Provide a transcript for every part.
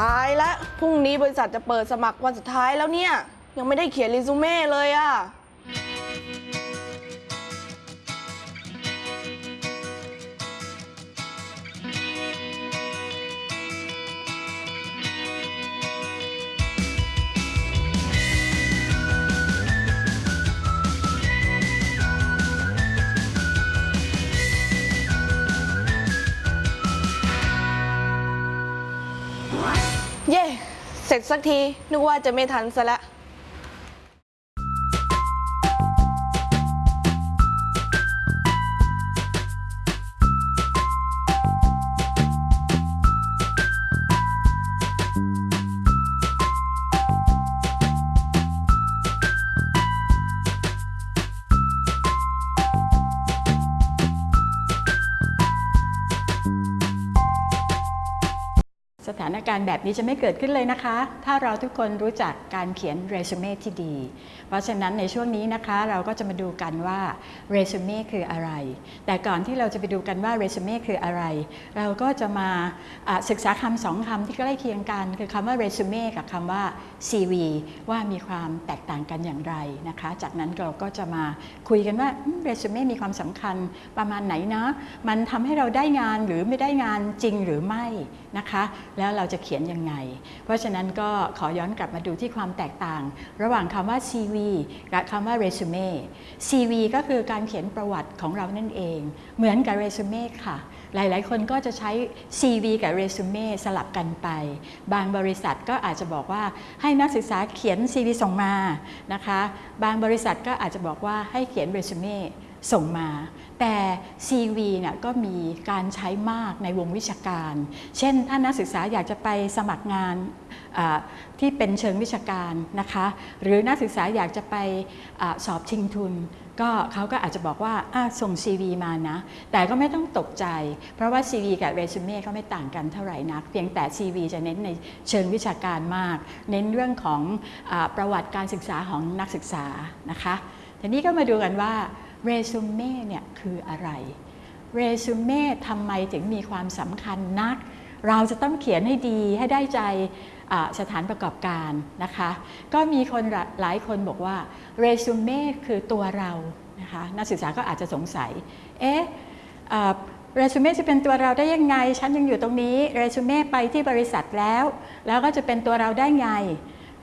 ตายแล้วพรุ่งนี้บริษัทจะเปิดสมัครวันสุดท้ายแล้วเนี่ย ยังไม่ได้เขียนรีซูเม่เลยอะ เย่ เสร็จสักที นึกว่าจะไม่ทันซะแล้ว สถานการณ์แบบนี้จะไม่เกิดขึ้นเลยนะคะ ถ้าเราทุกคนรู้จักการเขียนเรซูเม่ที่ดี เพราะฉะนั้นในช่วงนี้นะคะ เราก็จะมาดูกันว่าเรซูเม่คืออะไร แต่ก่อนที่เราจะไปดูกันว่าเรซูเม่คืออะไร เราก็จะมาะศึกษาคำสองคำที่ใกล้เคียงกัน คือคำว่าเรซูเม่กับคำว่า CV ว่ามีความแตกต่างกันอย่างไรนะคะ จากนั้นเราก็จะมาคุยกันว่าเรซูเม่มีความสำคัญประมาณไหนนะ มันทำให้เราได้งานหรือไม่ได้งานจริงหรือไม่นะคะแล้วเราจะเขียนยังไง เพราะฉะนั้นก็ขอย้อนกลับมาดูที่ความแตกต่าง ระหว่างคำว่า CV กับคำว่า resume CV ก็คือการเขียนประวัติของเรานั่นเอง เหมือนกับ resume ค่ะ หลายๆ คนก็จะใช้ CV กับ resume สลับกันไป บางบริษัทก็อาจจะบอกว่าให้นักศึกษาเขียน CV ส่งมานะคะ บางบริษัทก็อาจจะบอกว่าให้เขียน resume ส่งมา แต่ CV เนี่ยก็มีการใช้มากในวงวิชาการ เช่นถ้านักศึกษาอยากจะไปสมัครงานที่เป็นเชิงวิชาการนะคะ หรือนักศึกษาอยากจะไปอสอบชิงทุน ก็เขาก็อาจจะบอกว่าอะส่ง CV มานะ แต่ก็ไม่ต้องตกใจ เพราะว่า CV กับเรซูเม่ก็ไม่ต่างกันเท่าไหร่นัก เพียงแต่ CV จะเน้นในเชิงวิชาการมาก เน้นเรื่องของอประวัติการศึกษาของนักศึกษานะคะทีนี้ก็มาดูกันว่า เรซูเม่เนี่ยคืออะไร เรซูเม่ทำไมถึงมีความสำคัญนัก เราจะต้องเขียนให้ดีให้ได้ใจสถานประกอบการนะคะ ก็มีคนหลาหลายคนบอกว่าเรซูเม่คือตัวเรานะคะนักศึกษาก็อาจจะสงสัย เอ๊ะเรซูเม่จะเป็นตัวเราได้ยังไง ฉันยังอยู่ตรงนี้ เรซูเม่ไปที่บริษัทแล้ว แล้วก็จะเป็นตัวเราได้ไง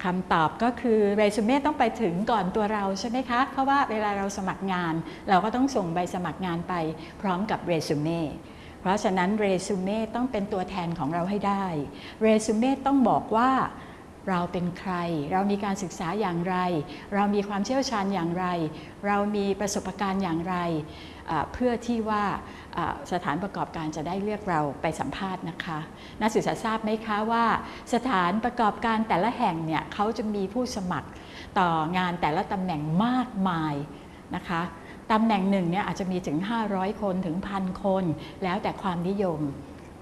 คำตอบก็คือเรซูเม่ต้องไปถึงก่อนตัวเราใช่ไหมคะ เพราะว่าเวลาเราสมัครงาน เราก็ต้องส่งใบสมัครงานไปพร้อมกับเรซูเม่เพราะฉะนั้นเรซูเม่ต้องเป็นตัวแทนของเราให้ได้ เรซูเม่ต้องบอกว่า เราเป็นใคร เรามีการศึกษาอย่างไร เรามีความเชี่ยวชาญอย่างไร เรามีประสบการณ์อย่างไร เพื่อที่ว่าอ่าสถานประกอบการจะได้เลือกเราไปสัมภาษณ์นะคะ นักศึกษาทราบไหมคะว่า สถานประกอบการแต่ละแห่งเนี่ยเขาจะมีผู้สมัครต่องานแต่ละตำแหน่งมากมายนะคะตำแหน่งหนึ่งเนี่ยอาจจะมีถึง 500 คนถึงพันคน แล้วแต่ความนิยม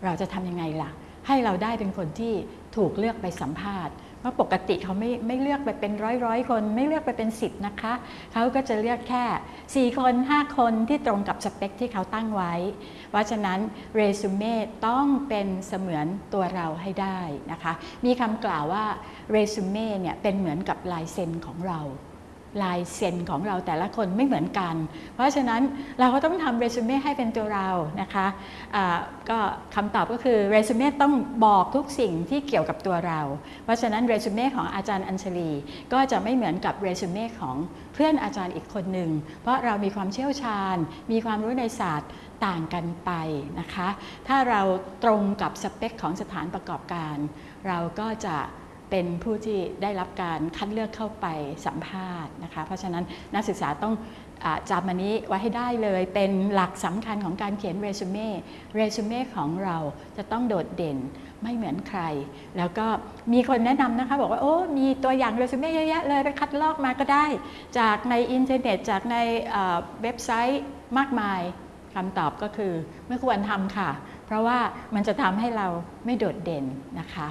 เราจะทำยังไงล่ะ ให้เราได้เป็นคนที่ถูกเลือกไปสัมภาษณ์เพราะปกติเขาไม่ไม่เลือกไปเป็นร้อยร้อยคน ไม่เลือกไปเป็นสิบนะคะเขาก็จะเลือกแค่ 4 คน 5 คนที่ตรงกับสเปคที่เขาตั้งไว้ เพราะฉะนั้นเรซูเม่ต้องเป็นเสมือนตัวเราให้ได้นะคะ มีคำกล่าวว่าเรซูเม่เนี่ยเป็นเหมือนกับลายเซ็นของเรา ลายเซ็นของเราแต่ละคนไม่เหมือนกัน เพราะฉะนั้นเราก็ต้องทำเรซูเม่ให้เป็นตัวเรานะคะะก็คำตอบก็คือเรซูเม่ต้องบอกทุกสิ่งที่เกี่ยวกับตัวเรา เพราะฉะนั้นเรซูเม่ของอาจารย์อัญชลี ก็จะไม่เหมือนกับเรซูเม่ของเพื่อนอาจารย์อีกคนหนึ่ง เพราะเรามีความเชี่ยวชาญ มีความรู้ในศาสตร์ต่างกันไปนะคะ ถ้าเราตรงกับสเปคของสถานประกอบการ เราก็จะ เป็นผู้ที่ได้รับการคัดเลือกเข้าไปสัมภาษณ์นะคะ เพราะฉะนั้นนักศึกษาต้องอจำอันนี้ไว้ให้ได้เลยเป็นหลักสำคัญของการเขียนเรซูเม่เรซูเม่ของเราจะต้องโดดเด่นไม่เหมือนใคร แล้วก็มีคนแนะนำนะคะ บอกว่า โอ้มีตัวอย่างเรซูเม่เยอะแยะเลยไปคัดลอกมาก็ได้ จากในอินเทอร์เน็ต จากในเว็บไซต์มากมายคำตอบก็คือไม่ควรทำค่ะ เพราะว่ามันจะทำให้เราไม่โดดเด่นนะคะ